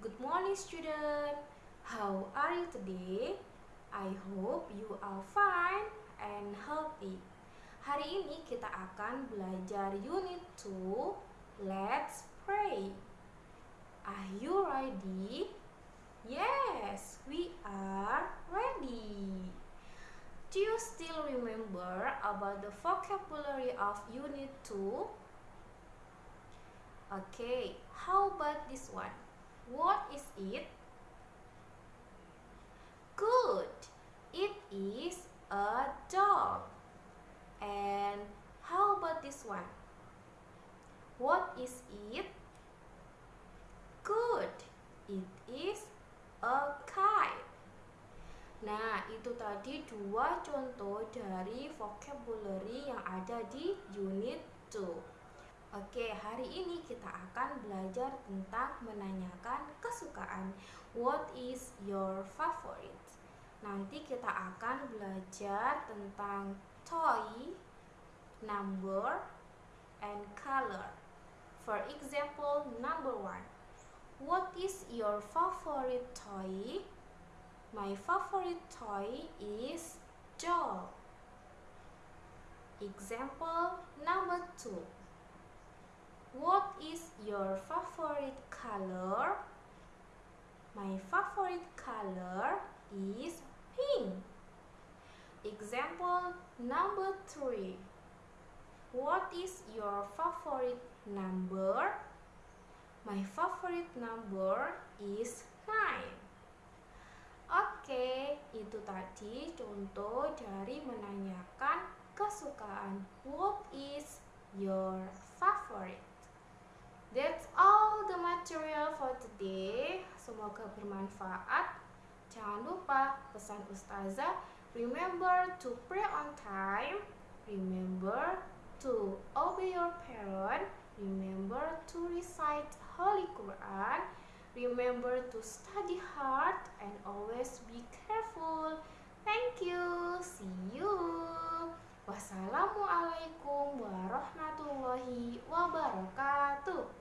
Good morning student. How are you today? I hope you are fine and healthy. Hari ini kita akan belajar unit 2. Let's pray. Are you ready? Yes, we are ready. Do you still remember about the vocabulary of unit 2? Okay, how about this one? What is it? Good. It is a dog. And how about this one? What is it? Good. It is a kite. Nah, itu tadi dua contoh dari vocabulary yang ada di unit 2. Oke, hari ini kita akan belajar tentang menanyakan kesukaan. What is your favorite? Nanti kita akan belajar tentang toy, number, and color. For example, number one. What is your favorite toy? My favorite toy is doll. Example number two. Your favorite color? My favorite color is pink. Example number three. What is your favorite number? My favorite number is nine. Oke, itu tadi contoh dari menanyakan kesukaan. What is your favorite? That's all the material for today. Semoga bermanfaat. Jangan lupa pesan ustazah, remember to pray on time, remember to obey your parent, remember to recite Holy Quran, remember to study hard and always be careful. Thank you. See you. Wassalamualaikum warahmatullahi wabarakatuh.